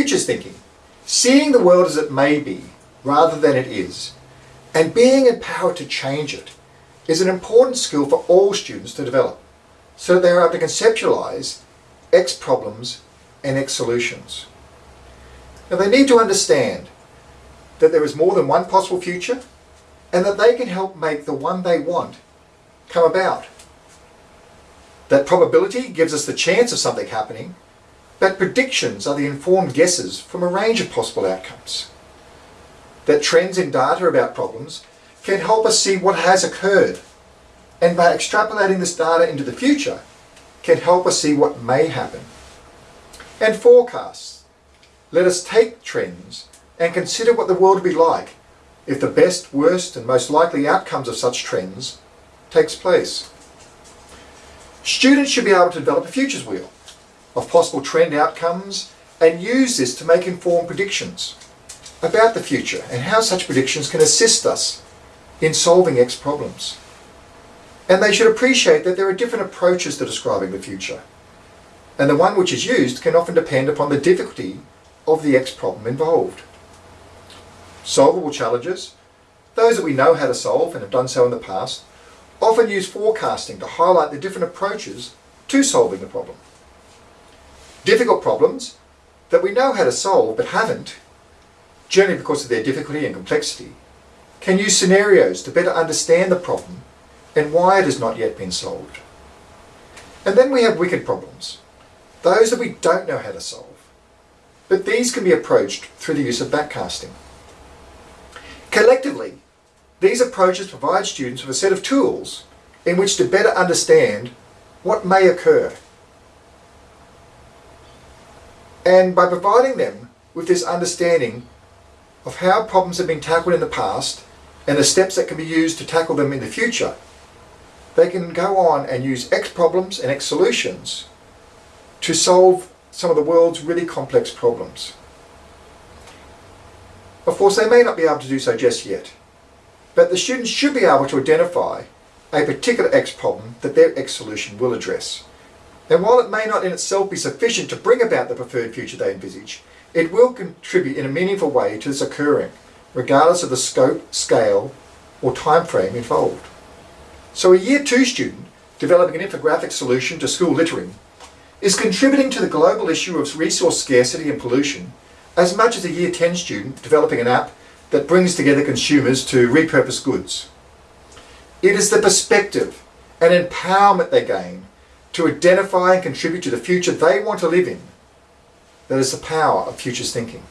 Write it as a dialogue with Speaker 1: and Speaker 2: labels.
Speaker 1: Futures thinking, seeing the world as it may be rather than it is, and being empowered to change it is an important skill for all students to develop so that they are able to conceptualize X problems and X solutions. Now they need to understand that there is more than one possible future and that they can help make the one they want come about. That probability gives us the chance of something happening, but predictions are the informed guesses from a range of possible outcomes. That trends in data about problems can help us see what has occurred, and by extrapolating this data into the future, can help us see what may happen. And forecasts let us take trends and consider what the world would be like if the best, worst and most likely outcomes of such trends takes place. Students should be able to develop a futures wheel of possible trend outcomes and use this to make informed predictions about the future and how such predictions can assist us in solving X problems. And they should appreciate that there are different approaches to describing the future. And the one which is used can often depend upon the difficulty of the X problem involved. Solvable challenges, those that we know how to solve and have done so in the past, often use forecasting to highlight the different approaches to solving the problem. Difficult problems that we know how to solve but haven't, generally because of their difficulty and complexity, can use scenarios to better understand the problem and why it has not yet been solved. And then we have wicked problems, those that we don't know how to solve, but these can be approached through the use of backcasting. Collectively, these approaches provide students with a set of tools in which to better understand what may occur. And by providing them with this understanding of how problems have been tackled in the past and the steps that can be used to tackle them in the future, they can go on and use X problems and X solutions to solve some of the world's really complex problems. Of course, they may not be able to do so just yet, but the students should be able to identify a particular X problem that their X solution will address. And while it may not in itself be sufficient to bring about the preferred future they envisage, it will contribute in a meaningful way to this occurring, regardless of the scope, scale, or time frame involved. So a Year 2 student developing an infographic solution to school littering is contributing to the global issue of resource scarcity and pollution as much as a Year 10 student developing an app that brings together consumers to repurpose goods. It is the perspective and empowerment they gain to identify and contribute to the future they want to live in that is the power of futures thinking.